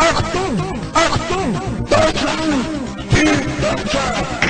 Achtung! Achtung! Deutschland! Die Deutsche!